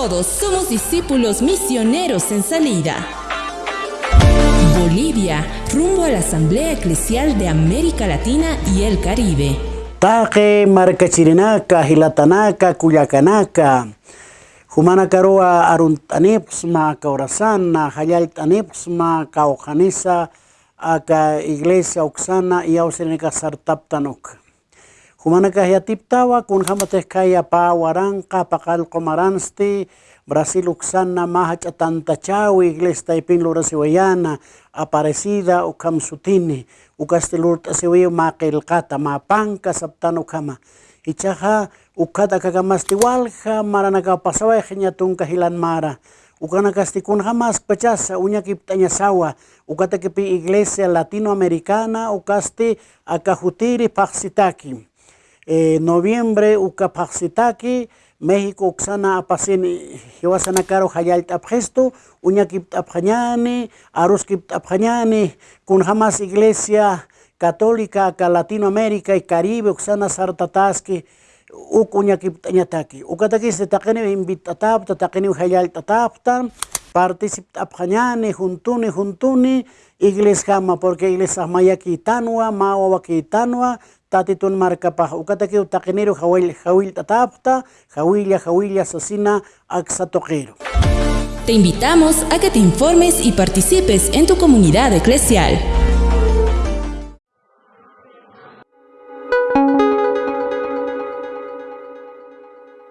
Todos somos discípulos misioneros en salida. Bolivia, rumbo a la Asamblea Eclesial de América Latina y el Caribe. Taje, Marcachirinaca, Gilatanaca, Cuyacanaca. Humana karoa aruntanipsma kaurasana, hayaltanipsma kaujanisa, aka iglesia uksana y auseneca sartaptanuk. Humanakahya tiptawa kun ya pawarangka pakal komaransti Brasil uksana mahacha tantachawi iglesia lurasiwayana aparecida ukamsutini ukaste kata ma pangka saptano kama ichaja ukata kakamasti walja maranakapasaway pecasa unya kiptanya sawa. Ukata kepi iglesia latinoamericana ukaste akajutiri paksitakim. Eh, noviembre uka paksitaki México uksana apasin hiwasana karo hayal tapgesto unya kip tapjanyani arus kip tapjanyani kun hamas iglesia católica acá Latinoamérica y Caribe uksana sartataski ukunya kiptanyataki ukataki se takeni invitatapta takeni hayal tatapta participapjanyani juntuni juntuni iglesia hama porque iglesia mayaki tanwa mawa tanwa tatitun markapaj ukataki utakenero hawil hawil tatapta hawilla hawilla sasina aksatoquero Te invitamos a que te informes y participes en tu comunidad eclesial.